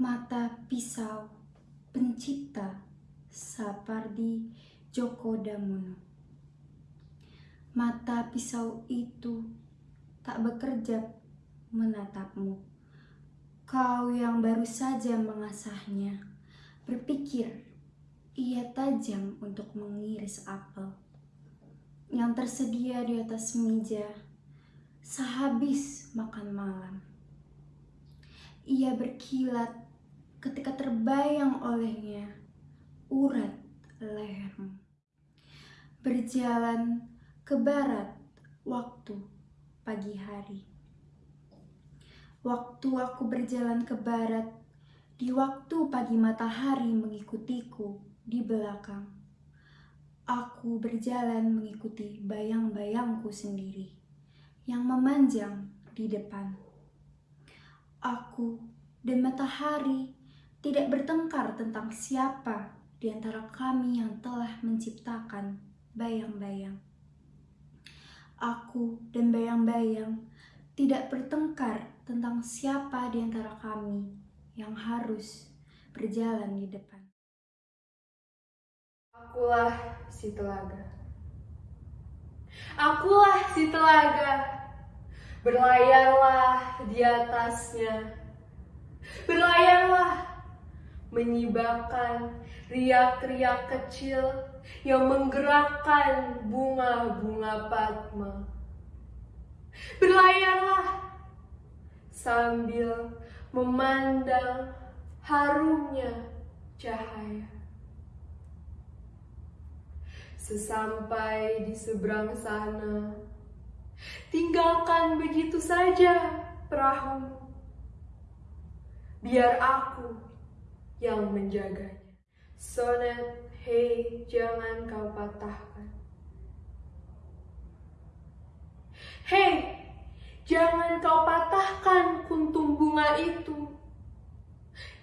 mata pisau pencipta Sapardi Djoko Damono. Mata pisau itu tak bekerja menatapmu. Kau yang baru saja mengasahnya, berpikir ia tajam untuk mengiris apel yang tersedia di atas meja sehabis makan malam. Ia berkilat ketika terbayang olehnya urat lehermu. Berjalan ke barat waktu pagi hari. Waktu aku berjalan ke barat, di waktu pagi matahari mengikutiku di belakang. Aku berjalan mengikuti bayang-bayangku sendiri yang memanjang di depan. Aku dan matahari tidak bertengkar tentang siapa di antara kami yang telah menciptakan bayang-bayang. Aku dan bayang-bayang tidak bertengkar tentang siapa di antara kami yang harus berjalan di depan. Akulah si telaga. Akulah si telaga. Berlayarlah di atasnya. Berlayarlah menyibakkan riak-riak kecil yang menggerakkan bunga-bunga Padma. Berlayarlah sambil memandang harumnya cahaya. Sesampai di seberang sana, tinggalkan begitu saja perahu. Biar aku yang menjaganya. Sonet, hei jangan kau patahkan. Hei, jangan kau patahkan kuntum bunga itu.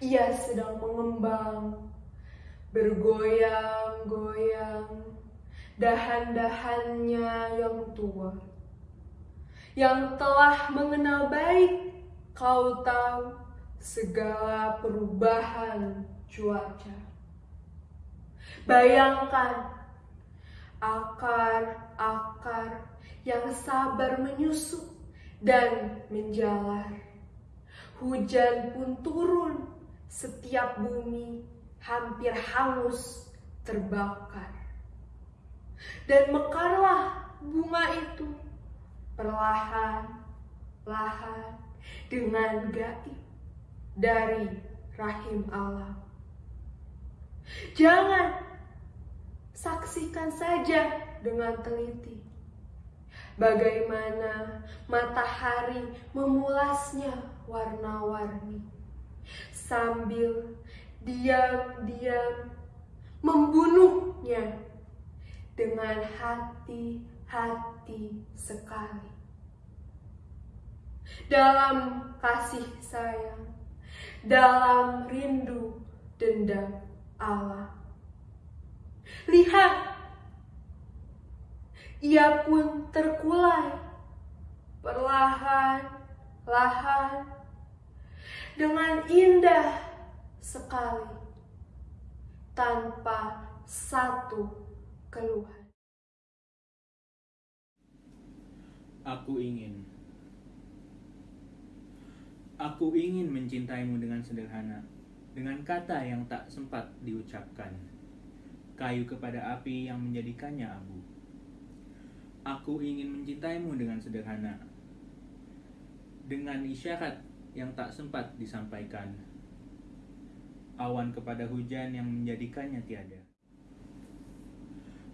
Ia sedang mengembang, bergoyang-goyang, dahan-dahannya yang tua. Yang telah mengenal baik, kau tahu segala perubahan cuaca. Bayangkan akar-akar yang sabar menyusuk dan menjalar. Hujan pun turun setiap bumi hampir hangus terbakar. Dan mekarlah bunga itu perlahan-lahan dengan gaib dari rahim Allah. Jangan saksikan saja dengan teliti bagaimana matahari memulasnya warna-warni sambil diam-diam membunuhnya dengan hati-hati sekali. Dalam kasih sayang, dalam rindu dendam Allah. Lihat, ia pun terkulai perlahan-lahan dengan indah sekali tanpa satu keluhan. Aku ingin Aku ingin mencintaimu dengan sederhana, dengan kata yang tak sempat diucapkan. Kayu kepada api yang menjadikannya abu. Aku ingin mencintaimu dengan sederhana, dengan isyarat yang tak sempat disampaikan. Awan kepada hujan yang menjadikannya tiada.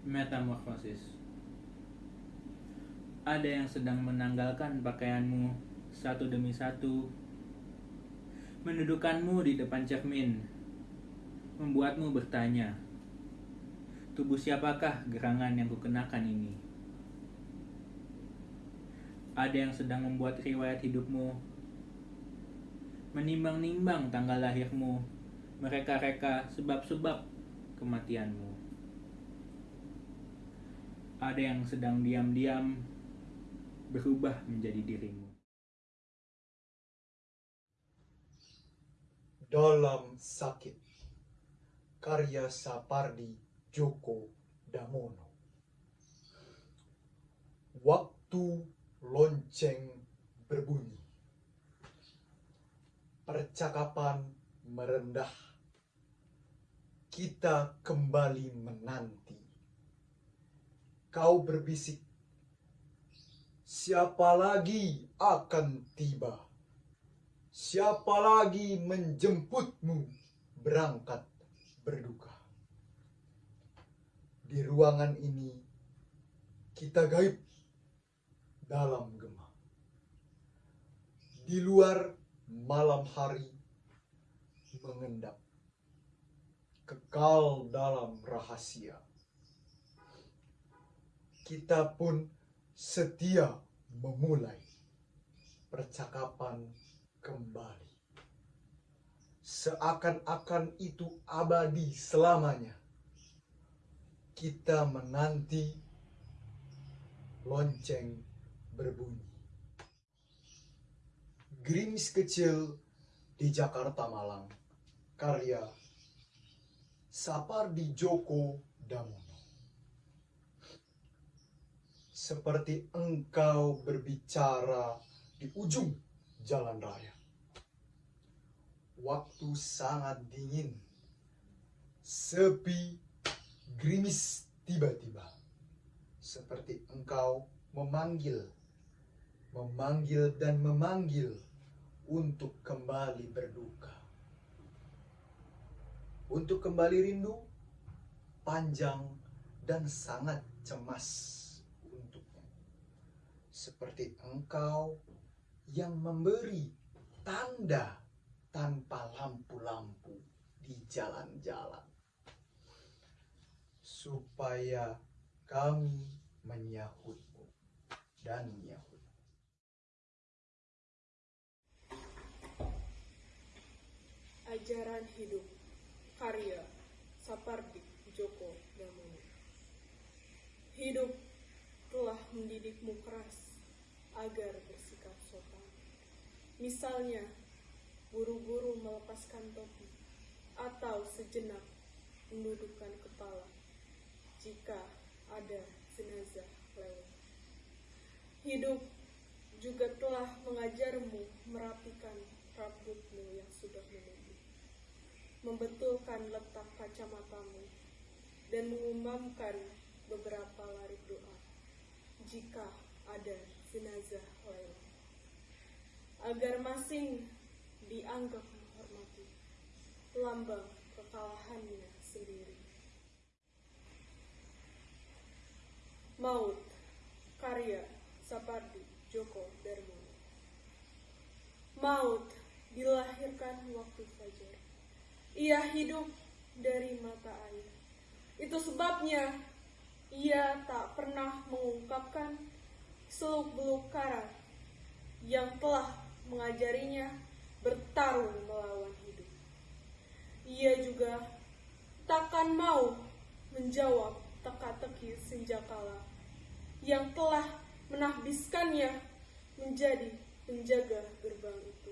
Metamorfosis Ada yang sedang menanggalkan pakaianmu satu demi satu Mendudukanmu di depan cermin, membuatmu bertanya, tubuh siapakah gerangan yang kukenakan ini? Ada yang sedang membuat riwayat hidupmu, menimbang-nimbang tanggal lahirmu, mereka-reka sebab-sebab kematianmu. Ada yang sedang diam-diam berubah menjadi dirimu. dalam sakit. Karya Sapardi Djoko Damono. Waktu lonceng berbunyi. Percakapan merendah. Kita kembali menanti. Kau berbisik. Siapa lagi akan tiba? Siapa lagi menjemputmu berangkat berduka? Di ruangan ini kita gaib dalam gema. Di luar malam hari mengendap. Kekal dalam rahasia. Kita pun setia memulai percakapan kembali. Seakan-akan itu abadi selamanya. Kita menanti lonceng berbunyi. Gerimis kecil di Jakarta Malang, karya Sapardi Djoko Damono. Seperti engkau berbicara di ujung jalan raya. Waktu sangat dingin, sepi, gerimis tiba-tiba. Seperti engkau memanggil, memanggil dan memanggil untuk kembali berduka. Untuk kembali rindu, panjang dan sangat cemas. Seperti engkau yang memberi tanda tanpa lampu-lampu di jalan-jalan. Supaya kami menyahutmu dan menyahut. Ajaran Hidup Karya Sapardi Djoko Damono Hidup telah mendidikmu keras agar bersikap sopan. Misalnya, buru-buru melepaskan topi atau sejenak mendudukkan kepala jika ada jenazah lewat. Hidup juga telah mengajarmu merapikan rambutmu yang sudah menumbuh, membetulkan letak kacamatamu, dan mengumamkan beberapa larik doa jika ada jenazah lewat. Agar masing dianggap menghormati lambang kekalahannya sendiri. Maut karya Sapardi Djoko Darmono Maut dilahirkan waktu fajar. Ia hidup dari mata air. Itu sebabnya ia tak pernah mengungkapkan seluk-beluk karat yang telah mengajarinya bertarung melawan hidup. Ia juga takkan mau menjawab teka-teki senjakala yang telah menahbiskannya menjadi penjaga gerbang itu.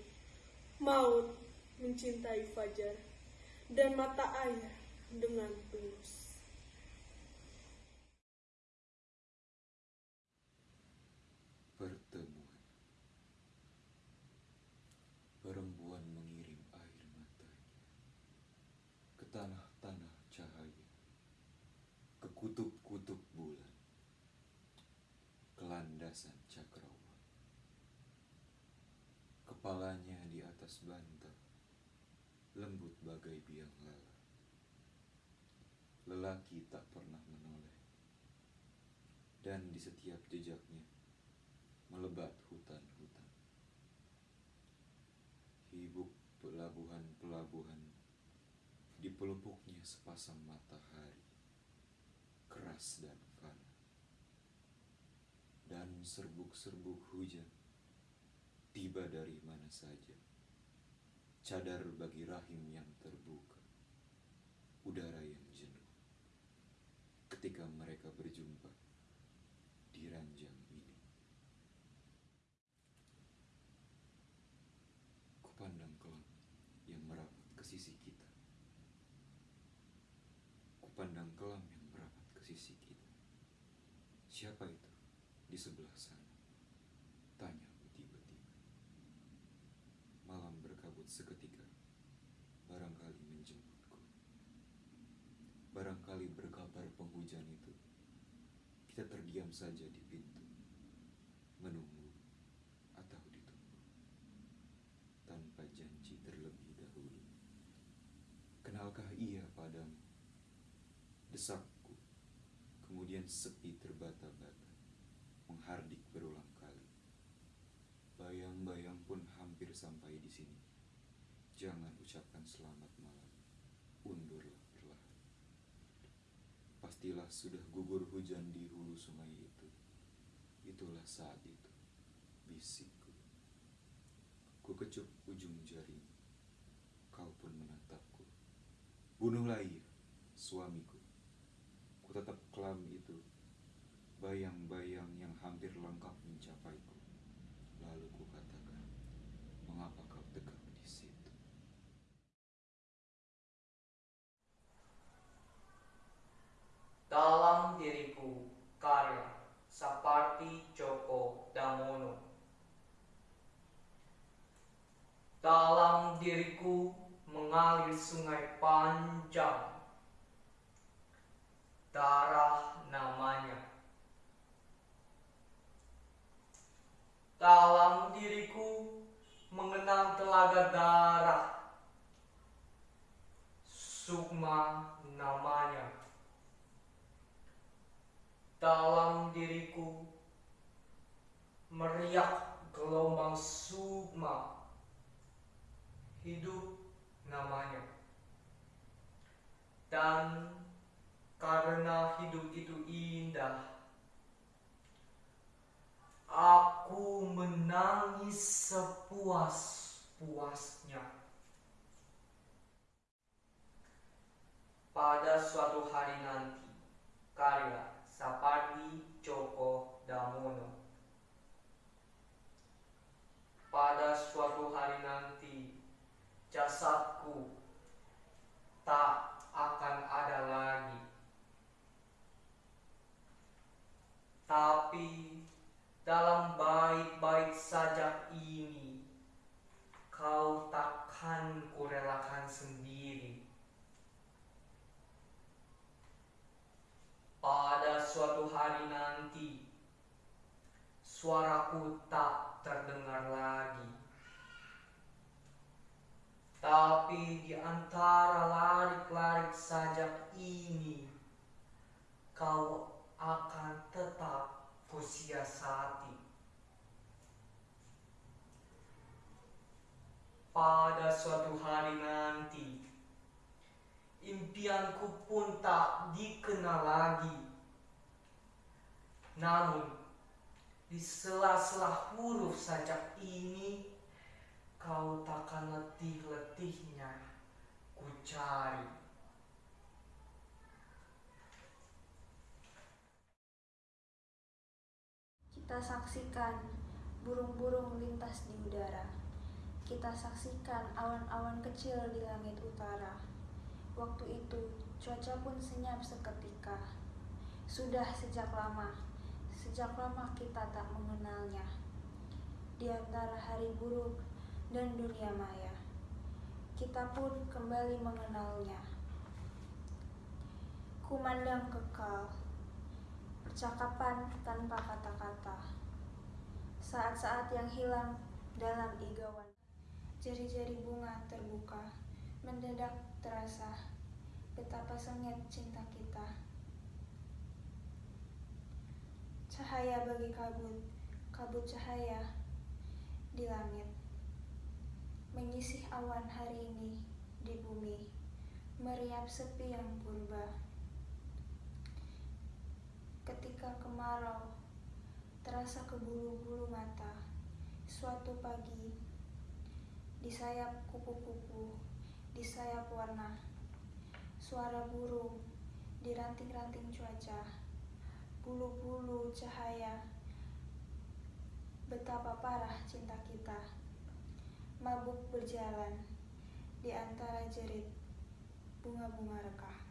Maut mencintai fajar dan mata air dengan tulus. Pertemuan Perempuan mengirim air matanya Ke tanah-tanah cahaya Ke kutub-kutub bulan Ke landasan cakrawan Kepalanya di atas bantal Lembut bagai biang lala Lelaki tak pernah menoleh Dan di setiap jejaknya melebat hutan-hutan. Hibuk pelabuhan-pelabuhan di pelupuknya sepasang matahari, keras dan fana. Dan serbuk-serbuk hujan tiba dari mana saja. Cadar bagi rahim yang terbuka, udara yang jenuh. Ketika mereka berjumpa di ranjang ini. Kupandang kelak yang merapat sisi kita. Kupandang kelam yang merapat ke sisi kita. Siapa itu di sebelah sana? Tanyaku tiba-tiba. Malam berkabut seketika, barangkali menjemputku. Barangkali berkabar penghujan itu, kita terdiam saja di pintu, menunggu atau ditunggu, tanpa janji terlebih dahulu. Kenalkah ia padamu? Desakku, kemudian sepi terbata-bata, menghardik berulang kali. Bayang-bayang pun hampir sampai di sini. Jangan ucapkan selamat malam, undurlah perlahan. Pastilah sudah gugur hujan di hulu sungai itu. Itulah saat itu, bisikku. Ku kecup ujung jari. Kau pun menatapku. Bunuhlah ia, suamiku. Ku tetap kelam itu, bayang-bayang yang hampir lengkap mencapaiku. Lalu ku katakan, mengapa kau tegak di situ? dalam diriku karya seperti Joko Damono. Dalam diriku mengalir sungai panjang, darah namanya. Dalam diriku mengenang telaga darah, Namanya. Dalam diriku meriak gelombang sukma hidup namanya. Dan karena hidup itu indah aku menangis sepuas-puasnya pada suatu hari nanti karya Sapardi Djoko Damono. Pada suatu hari nanti, jasadku tak akan ada lagi. Tapi dalam baik-baik saja ini, kau takkan kurelakan sendiri. Pada suatu hari nanti, suaraku tak terdengar lagi. Tapi di antara larik-larik sajak ini, kau akan tetap kusiasati. Pada suatu hari nanti, impianku pun tak dikenal lagi. Namun, di sela-sela huruf sajak ini, kau takkan letih-letihnya ku cari. Kita saksikan burung-burung lintas di udara. Kita saksikan awan-awan kecil di langit utara. Waktu itu, cuaca pun senyap seketika. Sudah sejak lama, sejak lama kita tak mengenalnya. Di antara hari buruk dan dunia maya, kita pun kembali mengenalnya. Kumandang kekal, percakapan tanpa kata-kata. Saat-saat yang hilang dalam igawan. Jari-jari bunga terbuka, mendadak terasa betapa sengit cinta kita. Cahaya bagi kabut, kabut cahaya di langit. Menyisih awan hari ini di bumi, meriap sepi yang purba. Ketika kemarau terasa ke bulu-bulu mata, suatu pagi di sayap kupu-kupu, di sayap warna, suara burung di ranting-ranting cuaca, bulu-bulu cahaya. Betapa parah cinta kita, mabuk berjalan di antara jerit bunga-bunga rekah.